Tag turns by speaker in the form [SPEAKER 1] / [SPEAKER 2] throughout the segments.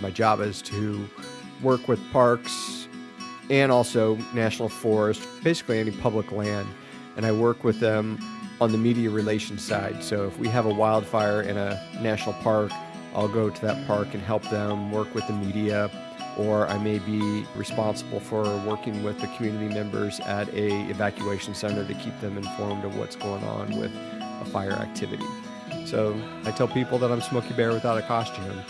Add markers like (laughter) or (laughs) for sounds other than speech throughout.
[SPEAKER 1] My job is to work with parks and also national forest, basically any public land. And I work with them on the media relations side. So if we have a wildfire in a national park, I'll go to that park and help them work with the media, or I may be responsible for working with the community members at a evacuation center to keep them informed of what's going on with a fire activity. So I tell people that I'm Smokey Bear without a costume.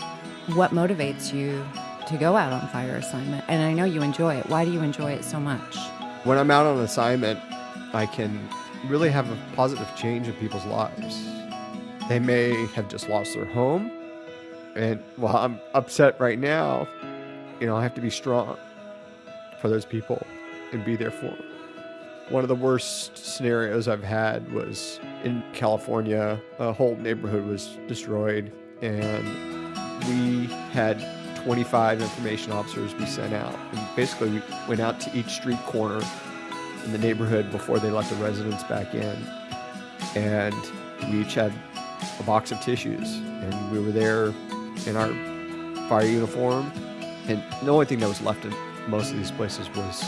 [SPEAKER 2] What motivates you to go out on fire assignment? And I know you enjoy it. Why do you enjoy it so much?
[SPEAKER 1] When I'm out on assignment, I can really have a positive change in people's lives. They may have just lost their home, and while I'm upset right now, you know, I have to be strong for those people and be there for them. One of the worst scenarios I've had was in California. A whole neighborhood was destroyed, and we had 25 information officers we sent out. And basically, we went out to each street corner in the neighborhood before they let the residents back in. And we each had a box of tissues, and we were there in our fire uniform. And the only thing that was left in most of these places was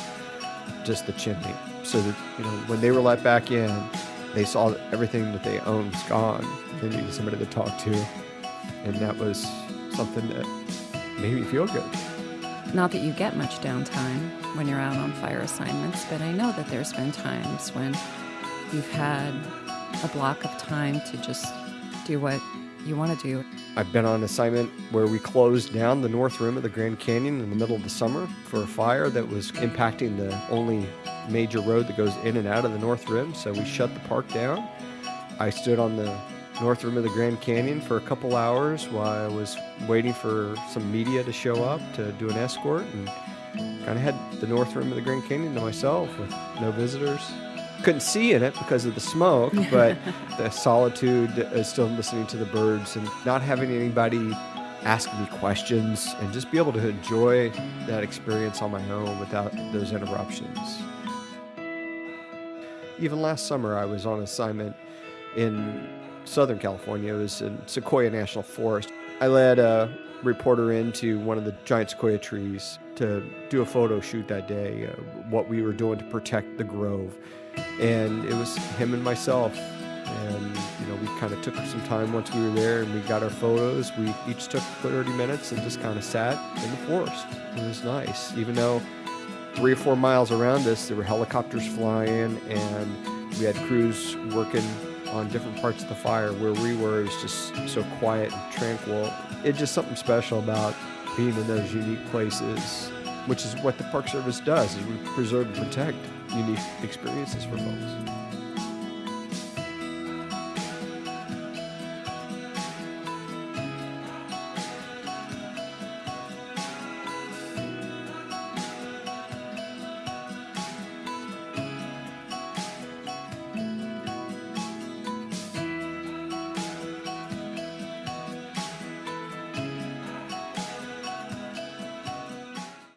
[SPEAKER 1] just the chimney. So that, you know, when they were let back in, they saw that everything that they owned was gone. They needed somebody to talk to. And that was something that made me feel good.
[SPEAKER 2] Not that you get much downtime when you're out on fire assignments, but I know that there's been times when you've had a block of time to just do what you want to do.
[SPEAKER 1] I've been on an assignment where we closed down the north rim of the Grand Canyon in the middle of the summer for a fire that was impacting the only major road that goes in and out of the north rim. So we shut the park down. I stood on the north rim of the Grand Canyon for a couple hours while I was waiting for some media to show up to do an escort and kind of had the north rim of the Grand Canyon to myself with no visitors. Couldn't see in it because of the smoke, (laughs) but the solitude is still listening to the birds and not having anybody ask me questions and just be able to enjoy that experience on my own without those interruptions. Even last summer, I was on assignment in Southern California. It was in Sequoia National Forest. I led a reporter into one of the giant sequoia trees to do a photo shoot that day, uh, what we were doing to protect the grove. And it was him and myself. And, you know, we kind of took some time once we were there and we got our photos. We each took 30 minutes and just kind of sat in the forest. It was nice, even though three or four miles around us, there were helicopters flying and we had crews working on different parts of the fire where we were is just so quiet and tranquil. It's just something special about being in those unique places, which is what the Park Service does, is we preserve and protect unique experiences for folks.